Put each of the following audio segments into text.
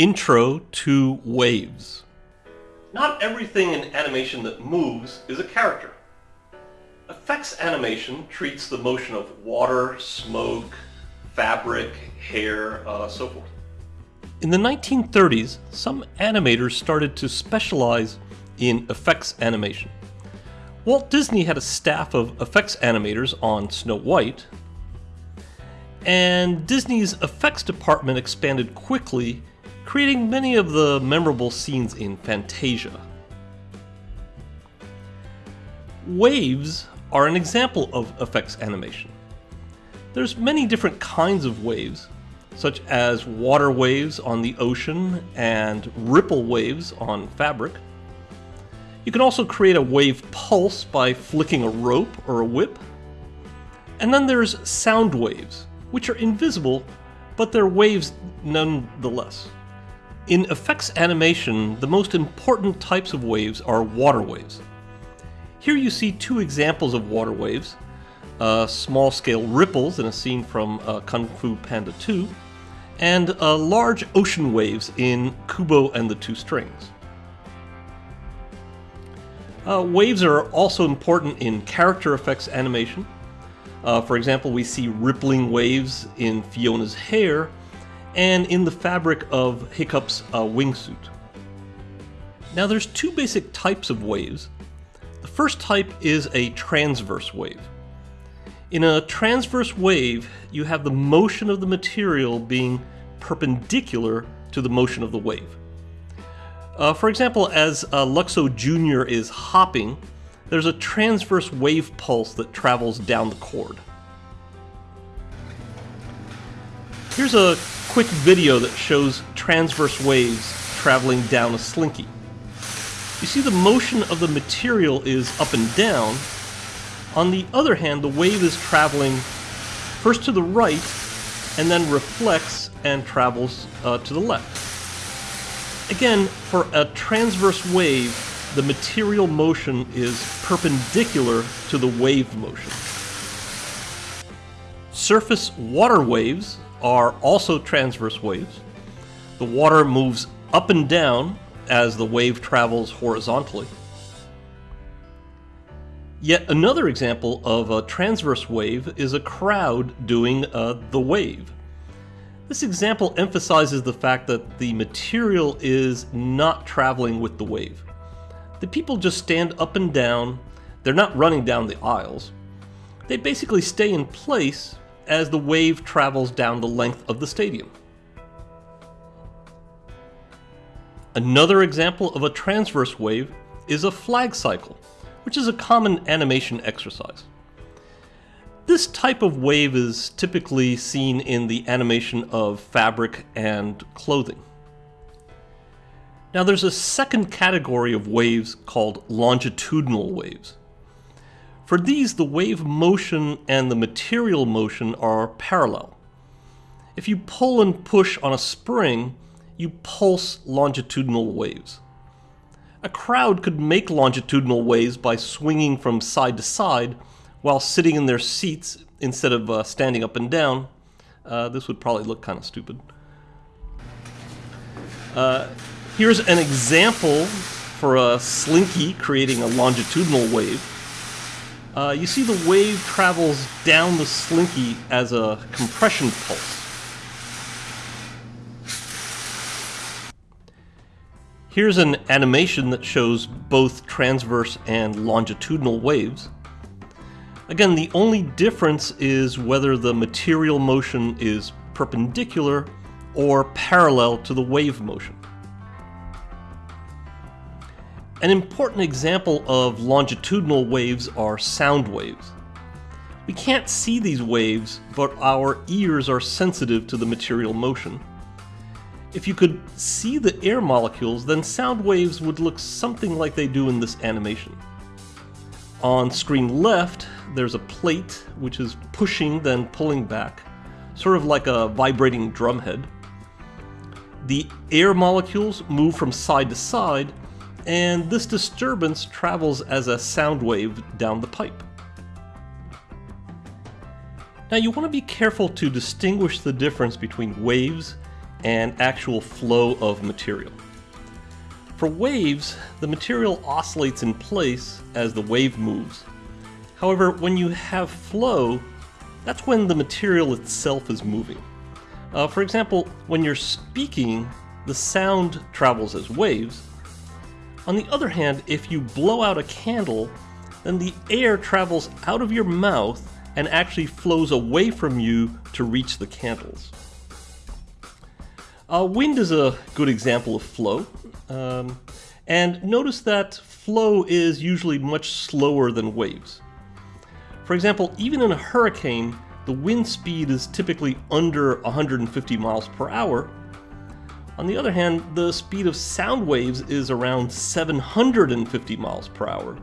Intro to Waves. Not everything in animation that moves is a character. Effects animation treats the motion of water, smoke, fabric, hair, uh, so forth. In the 1930s, some animators started to specialize in effects animation. Walt Disney had a staff of effects animators on Snow White, and Disney's effects department expanded quickly, creating many of the memorable scenes in Fantasia. Waves are an example of effects animation. There's many different kinds of waves, such as water waves on the ocean and ripple waves on fabric. You can also create a wave pulse by flicking a rope or a whip. And then there's sound waves, which are invisible, but they're waves nonetheless. In effects animation, the most important types of waves are water waves. Here you see two examples of water waves, uh, small-scale ripples in a scene from uh, Kung Fu Panda 2, and uh, large ocean waves in Kubo and the Two Strings. Uh, waves are also important in character effects animation. Uh, for example, we see rippling waves in Fiona's hair and in the fabric of Hiccup's uh, wingsuit. Now there's two basic types of waves. The first type is a transverse wave. In a transverse wave, you have the motion of the material being perpendicular to the motion of the wave. Uh, for example, as uh, Luxo Jr. is hopping, there's a transverse wave pulse that travels down the cord. Here's a quick video that shows transverse waves traveling down a slinky. You see the motion of the material is up and down. On the other hand, the wave is traveling first to the right and then reflects and travels uh, to the left. Again, for a transverse wave, the material motion is perpendicular to the wave motion. Surface water waves are also transverse waves. The water moves up and down as the wave travels horizontally. Yet another example of a transverse wave is a crowd doing uh, the wave. This example emphasizes the fact that the material is not traveling with the wave. The people just stand up and down, they're not running down the aisles. They basically stay in place as the wave travels down the length of the stadium. Another example of a transverse wave is a flag cycle, which is a common animation exercise. This type of wave is typically seen in the animation of fabric and clothing. Now there's a second category of waves called longitudinal waves. For these, the wave motion and the material motion are parallel. If you pull and push on a spring, you pulse longitudinal waves. A crowd could make longitudinal waves by swinging from side to side while sitting in their seats instead of uh, standing up and down. Uh, this would probably look kind of stupid. Uh, here's an example for a slinky creating a longitudinal wave. Uh, you see the wave travels down the slinky as a compression pulse. Here's an animation that shows both transverse and longitudinal waves. Again, the only difference is whether the material motion is perpendicular or parallel to the wave motion. An important example of longitudinal waves are sound waves. We can't see these waves, but our ears are sensitive to the material motion. If you could see the air molecules, then sound waves would look something like they do in this animation. On screen left, there's a plate which is pushing then pulling back, sort of like a vibrating drumhead. The air molecules move from side to side, and this disturbance travels as a sound wave down the pipe. Now you want to be careful to distinguish the difference between waves and actual flow of material. For waves, the material oscillates in place as the wave moves. However, when you have flow, that's when the material itself is moving. Uh, for example, when you're speaking, the sound travels as waves. On the other hand, if you blow out a candle, then the air travels out of your mouth and actually flows away from you to reach the candles. Uh, wind is a good example of flow. Um, and notice that flow is usually much slower than waves. For example, even in a hurricane, the wind speed is typically under 150 miles per hour. On the other hand, the speed of sound waves is around 750 miles per hour.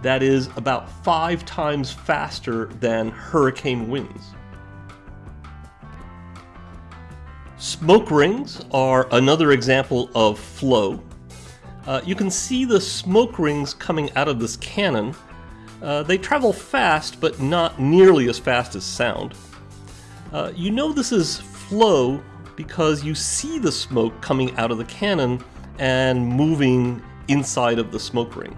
That is about five times faster than hurricane winds. Smoke rings are another example of flow. Uh, you can see the smoke rings coming out of this cannon. Uh, they travel fast, but not nearly as fast as sound. Uh, you know this is flow because you see the smoke coming out of the cannon and moving inside of the smoke ring.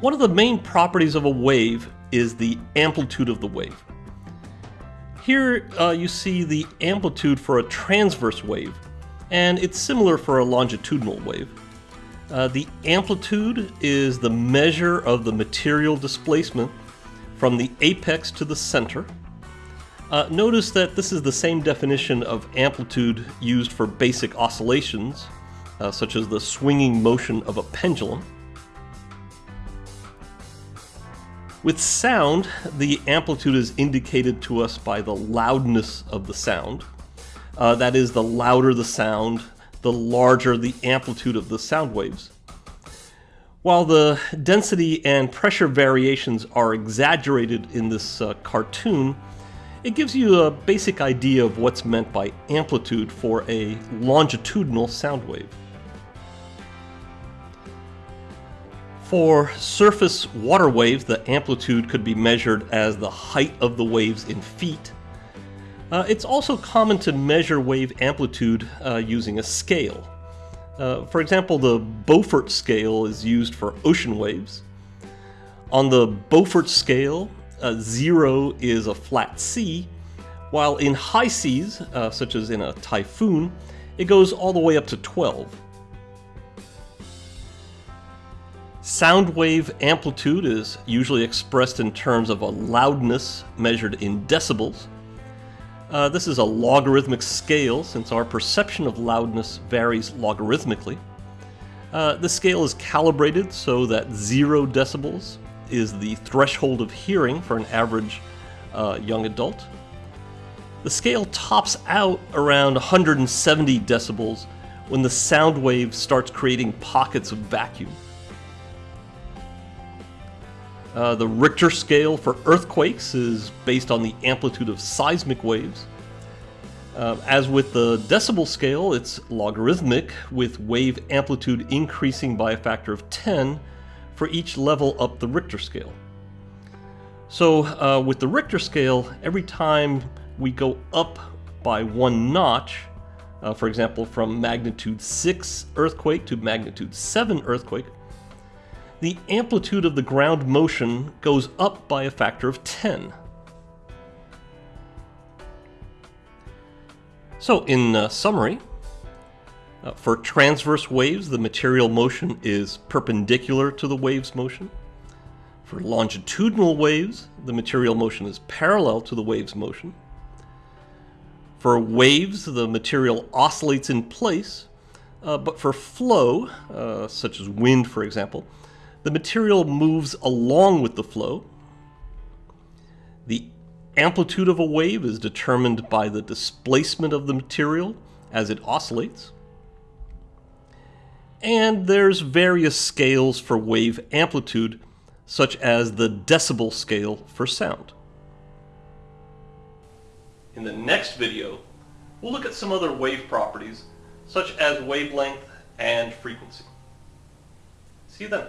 One of the main properties of a wave is the amplitude of the wave. Here uh, you see the amplitude for a transverse wave, and it's similar for a longitudinal wave. Uh, the amplitude is the measure of the material displacement from the apex to the center. Uh, notice that this is the same definition of amplitude used for basic oscillations, uh, such as the swinging motion of a pendulum. With sound, the amplitude is indicated to us by the loudness of the sound. Uh, that is, the louder the sound, the larger the amplitude of the sound waves. While the density and pressure variations are exaggerated in this uh, cartoon, it gives you a basic idea of what's meant by amplitude for a longitudinal sound wave. For surface water waves, the amplitude could be measured as the height of the waves in feet. Uh, it's also common to measure wave amplitude uh, using a scale. Uh, for example, the Beaufort scale is used for ocean waves. On the Beaufort scale, zero is a flat sea, while in high seas, uh, such as in a typhoon, it goes all the way up to 12. Sound wave amplitude is usually expressed in terms of a loudness measured in decibels. Uh, this is a logarithmic scale since our perception of loudness varies logarithmically. Uh, the scale is calibrated so that 0 decibels is the threshold of hearing for an average uh, young adult. The scale tops out around 170 decibels when the sound wave starts creating pockets of vacuum. Uh, the Richter scale for earthquakes is based on the amplitude of seismic waves. Uh, as with the decibel scale, it's logarithmic, with wave amplitude increasing by a factor of 10 for each level up the Richter scale. So uh, with the Richter scale, every time we go up by one notch, uh, for example from magnitude 6 earthquake to magnitude 7 earthquake, the amplitude of the ground motion goes up by a factor of 10. So in uh, summary, uh, for transverse waves, the material motion is perpendicular to the wave's motion. For longitudinal waves, the material motion is parallel to the wave's motion. For waves, the material oscillates in place, uh, but for flow, uh, such as wind for example, the material moves along with the flow. The amplitude of a wave is determined by the displacement of the material as it oscillates. And there's various scales for wave amplitude, such as the decibel scale for sound. In the next video, we'll look at some other wave properties, such as wavelength and frequency. See you then.